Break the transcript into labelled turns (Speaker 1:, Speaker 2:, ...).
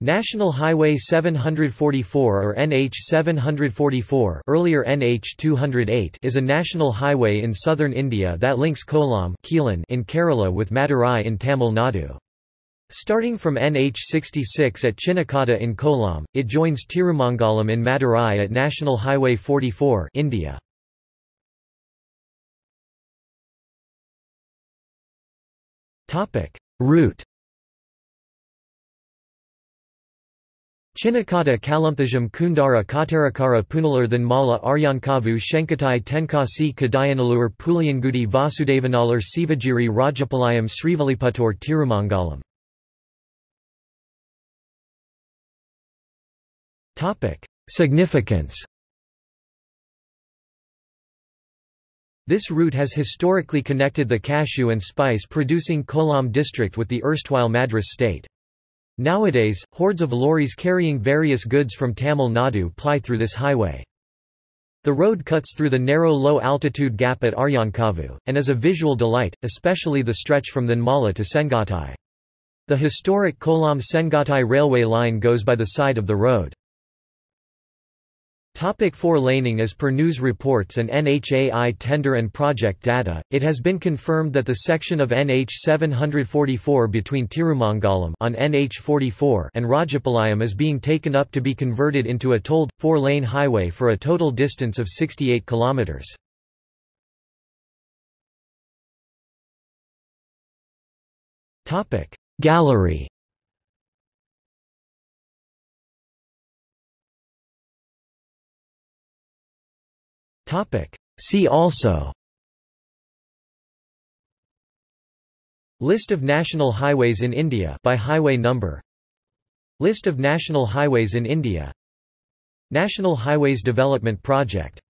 Speaker 1: National Highway 744 or NH 744 earlier NH 208 is a national highway in southern India that links Kollam in Kerala with Madurai in Tamil Nadu. Starting from NH 66 at Chinnakatta in Kollam, it joins Tirumangalam in Madurai at National Highway 44 India. Route Chinnakatta Kalamthajam Kundara Kottarakkara Punalur Mala Aryankavu Shenkottai Tenkasi Kadayanallur Puliyangudi Vasudevanallur Sivagiri Rajapalayam Srivilliputhur Tirumangalam Significance This route has historically connected the cashew and spice producing Kollam district with the erstwhile Madras state. Nowadays, hordes of lorries carrying various goods from Tamil Nadu ply through this highway. The road cuts through the narrow low-altitude gap at Aryankavu, and is a visual delight, especially the stretch from Thenmala to Sengottai. The historic Kollam-Sengottai railway line goes by the side of the road. Topic four laning As per news reports and NHAI tender and project data, it has been confirmed that the section of NH 744 between Tirumangalam on NH 44 and Rajapalayam is being taken up to be converted into a tolled, four-lane highway for a total distance of 68 kilometres. Gallery Topic. See also. List of national highways in India by highway number. List of national highways in India. National Highways Development Project